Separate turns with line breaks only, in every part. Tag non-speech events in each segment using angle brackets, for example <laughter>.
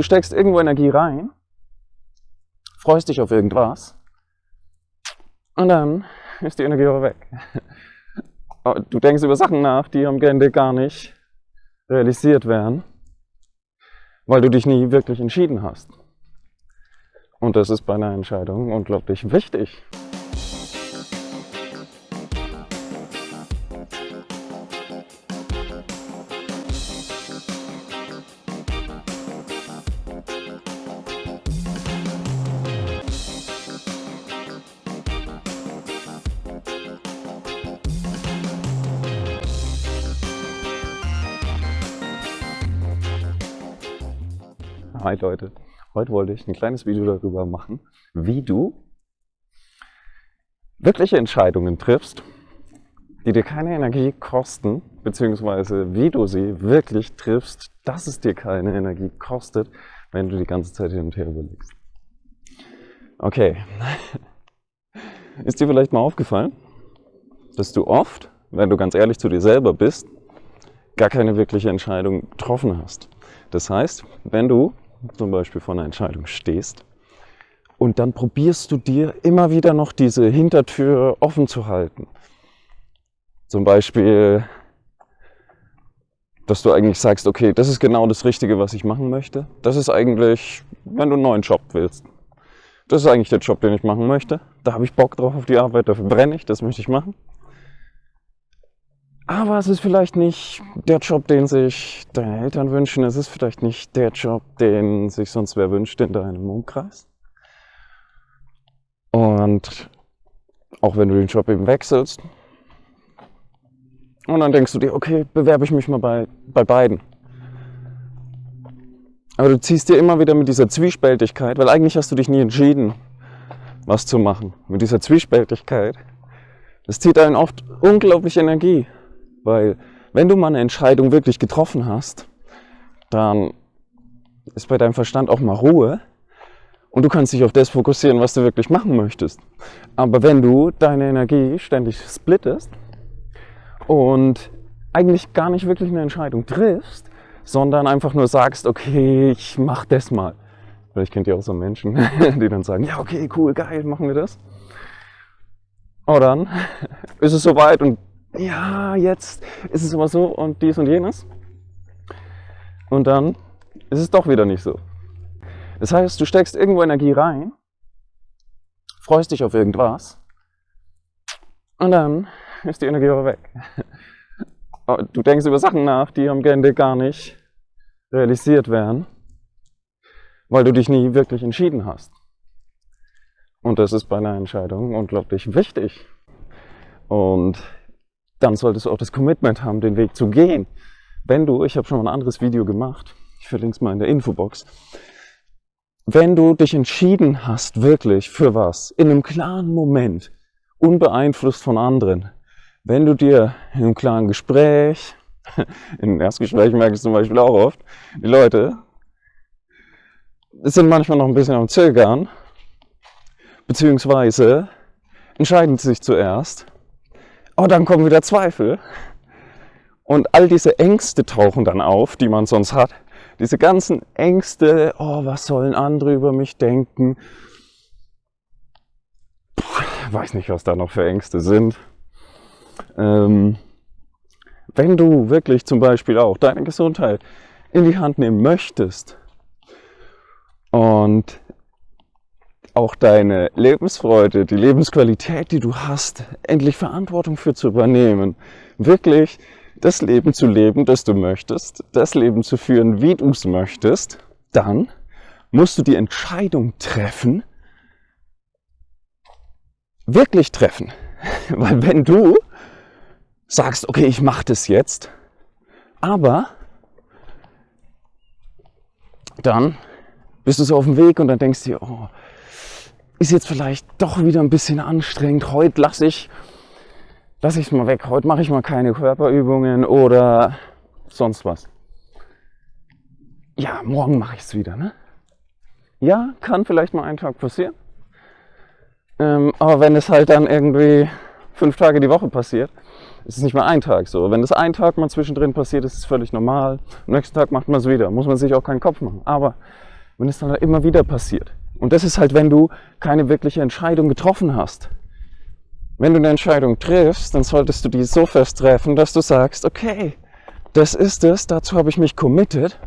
du steckst irgendwo Energie rein, freust dich auf irgendwas und dann ist die Energie aber weg. <laughs> Du denkst über Sachen nach, die am Ende gar nicht realisiert werden, weil du dich nie wirklich entschieden hast. Und das ist bei einer Entscheidung unglaublich wichtig. Hi Leute, heute wollte ich ein kleines Video darüber machen, wie du wirkliche Entscheidungen triffst, die dir keine Energie kosten, beziehungsweise wie du sie wirklich triffst, dass es dir keine Energie kostet, wenn du die ganze Zeit hin und her überlegst. Okay, <laughs> ist dir vielleicht mal aufgefallen, dass du oft, wenn du ganz ehrlich zu dir selber bist, gar keine wirkliche Entscheidung getroffen hast. Das heißt, wenn du zum Beispiel vor einer Entscheidung stehst und dann probierst du dir immer wieder noch diese Hintertür offen zu halten. Zum Beispiel, dass du eigentlich sagst, okay, das ist genau das Richtige, was ich machen möchte. Das ist eigentlich, wenn du einen neuen Job willst. Das ist eigentlich der Job, den ich machen möchte. Da habe ich Bock drauf auf die Arbeit, dafür brenne ich, das möchte ich machen. Aber es ist vielleicht nicht der Job, den sich deine Eltern wünschen. Es ist vielleicht nicht der Job, den sich sonst wer wünscht in deinem Umkreis. Und auch wenn du den Job eben wechselst. Und dann denkst du dir, okay, bewerbe ich mich mal bei, bei beiden. Aber du ziehst dir immer wieder mit dieser Zwiespältigkeit, weil eigentlich hast du dich nie entschieden, was zu machen. Mit dieser Zwiespältigkeit. Das zieht einen oft unglaublich Energie. Weil wenn du mal eine Entscheidung wirklich getroffen hast, dann ist bei deinem Verstand auch mal Ruhe und du kannst dich auf das fokussieren, was du wirklich machen möchtest. Aber wenn du deine Energie ständig splittest und eigentlich gar nicht wirklich eine Entscheidung triffst, sondern einfach nur sagst, okay, ich mach das mal. Vielleicht kennt ihr auch so Menschen, <laughs> die dann sagen, ja, okay, cool, geil, machen wir das. Und dann <laughs> ist es soweit und ja, jetzt ist es aber so und dies und jenes. Und dann ist es doch wieder nicht so. Das heißt, du steckst irgendwo Energie rein, freust dich auf irgendwas und dann ist die Energie aber weg. Du denkst über Sachen nach, die am Ende gar nicht realisiert werden, weil du dich nie wirklich entschieden hast. Und das ist bei einer Entscheidung unglaublich wichtig. Und dann solltest du auch das Commitment haben, den Weg zu gehen. Wenn du, ich habe schon mal ein anderes Video gemacht, ich verlinke es mal in der Infobox, wenn du dich entschieden hast, wirklich für was, in einem klaren Moment, unbeeinflusst von anderen, wenn du dir in einem klaren Gespräch, <laughs> in einem Erstgespräch merke ich zum Beispiel auch oft, die Leute sind manchmal noch ein bisschen am Zögern, beziehungsweise entscheiden sich zuerst aber dann kommen wieder Zweifel. Und all diese Ängste tauchen dann auf, die man sonst hat. Diese ganzen Ängste, oh, was sollen andere über mich denken? Puh, weiß nicht, was da noch für Ängste sind. Ähm, wenn du wirklich zum Beispiel auch deine Gesundheit in die Hand nehmen möchtest und auch deine Lebensfreude, die Lebensqualität, die du hast, endlich Verantwortung für zu übernehmen. Wirklich das Leben zu leben, das du möchtest, das Leben zu führen, wie du es möchtest, dann musst du die Entscheidung treffen, wirklich treffen. <laughs> Weil wenn du sagst, okay, ich mache das jetzt, aber dann bist du so auf dem Weg und dann denkst du oh, ist jetzt vielleicht doch wieder ein bisschen anstrengend. Heute lasse ich lass ich es mal weg. Heute mache ich mal keine Körperübungen oder sonst was. Ja, morgen mache ich es wieder. Ne? Ja, kann vielleicht mal einen Tag passieren. Ähm, aber wenn es halt dann irgendwie fünf Tage die Woche passiert, ist es nicht mal ein Tag so. Wenn das ein Tag mal zwischendrin passiert, ist es völlig normal. Am nächsten Tag macht man es wieder. Muss man sich auch keinen Kopf machen. Aber wenn es dann immer wieder passiert. Und das ist halt, wenn du keine wirkliche Entscheidung getroffen hast. Wenn du eine Entscheidung triffst, dann solltest du die so fest treffen, dass du sagst, okay, das ist es, dazu habe ich mich committed.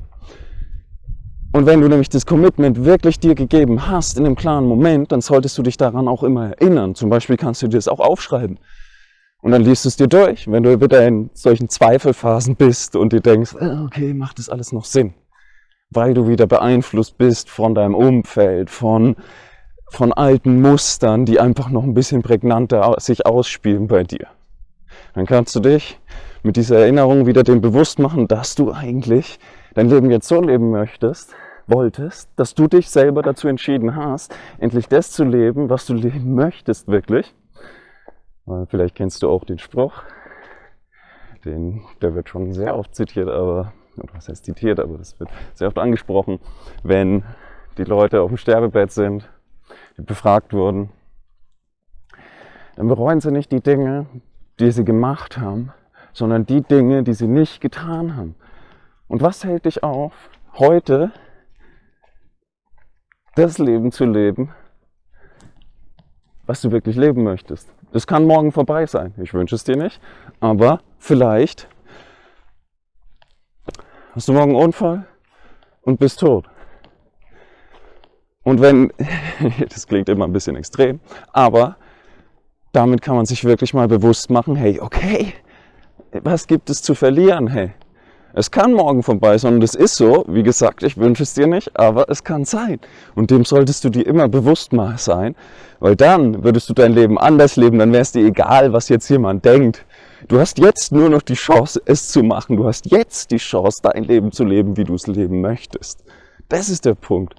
Und wenn du nämlich das Commitment wirklich dir gegeben hast in einem klaren Moment, dann solltest du dich daran auch immer erinnern. Zum Beispiel kannst du dir das auch aufschreiben. Und dann liest du es dir durch, wenn du wieder in solchen Zweifelphasen bist und dir denkst, ah, okay, macht das alles noch Sinn? Weil du wieder beeinflusst bist von deinem Umfeld, von, von alten Mustern, die einfach noch ein bisschen prägnanter sich ausspielen bei dir. Dann kannst du dich mit dieser Erinnerung wieder dem bewusst machen, dass du eigentlich dein Leben jetzt so leben möchtest, wolltest, dass du dich selber dazu entschieden hast, endlich das zu leben, was du leben möchtest wirklich. Vielleicht kennst du auch den Spruch, den, der wird schon sehr oft zitiert, aber, was heißt zitiert, aber das wird sehr oft angesprochen, wenn die Leute auf dem Sterbebett sind, die befragt wurden, dann bereuen sie nicht die Dinge, die sie gemacht haben, sondern die Dinge, die sie nicht getan haben. Und was hält dich auf, heute das Leben zu leben, was du wirklich leben möchtest? Das kann morgen vorbei sein. Ich wünsche es dir nicht. Aber vielleicht hast du morgen einen Unfall und bist tot. Und wenn, <laughs> das klingt immer ein bisschen extrem, aber damit kann man sich wirklich mal bewusst machen, hey, okay, was gibt es zu verlieren? Hey, es kann morgen vorbei sein und es ist so. Wie gesagt, ich wünsche es dir nicht, aber es kann sein. Und dem solltest du dir immer bewusst mal sein, weil dann würdest du dein Leben anders leben, dann wäre es dir egal, was jetzt jemand denkt. Du hast jetzt nur noch die Chance, es zu machen. Du hast jetzt die Chance, dein Leben zu leben, wie du es leben möchtest. Das ist der Punkt.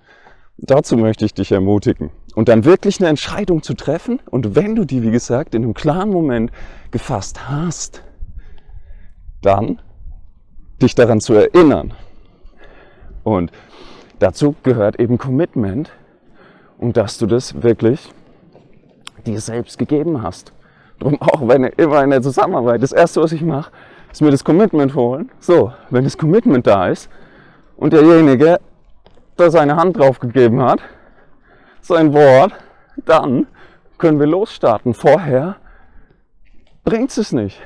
Dazu möchte ich dich ermutigen. Und dann wirklich eine Entscheidung zu treffen. Und wenn du die, wie gesagt, in einem klaren Moment gefasst hast, dann dich daran zu erinnern. Und dazu gehört eben Commitment und dass du das wirklich dir selbst gegeben hast. Darum auch, wenn immer in der Zusammenarbeit, das erste, was ich mache, ist mir das Commitment holen. So, wenn das Commitment da ist und derjenige da seine Hand drauf gegeben hat, sein Wort, dann können wir losstarten. Vorher bringt es nicht.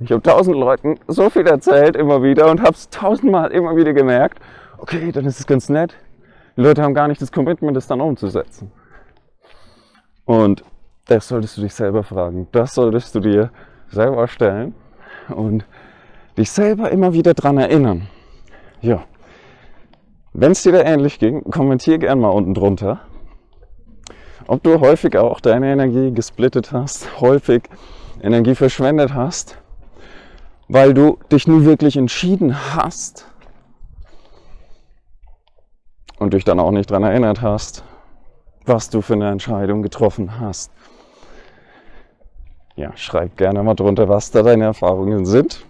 Ich habe tausend Leuten so viel erzählt immer wieder und habe es tausendmal immer wieder gemerkt, okay, dann ist es ganz nett. Die Leute haben gar nicht das Commitment, das dann umzusetzen. Und das solltest du dich selber fragen. Das solltest du dir selber stellen und dich selber immer wieder daran erinnern. Ja. Wenn es dir da ähnlich ging, kommentier gerne mal unten drunter, ob du häufig auch deine Energie gesplittet hast, häufig Energie verschwendet hast weil du dich nie wirklich entschieden hast und dich dann auch nicht daran erinnert hast, was du für eine Entscheidung getroffen hast. Ja, schreib gerne mal drunter, was da deine Erfahrungen sind.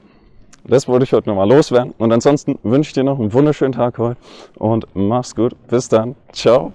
Das wollte ich heute nochmal loswerden. Und ansonsten wünsche ich dir noch einen wunderschönen Tag heute und mach's gut. Bis dann. Ciao.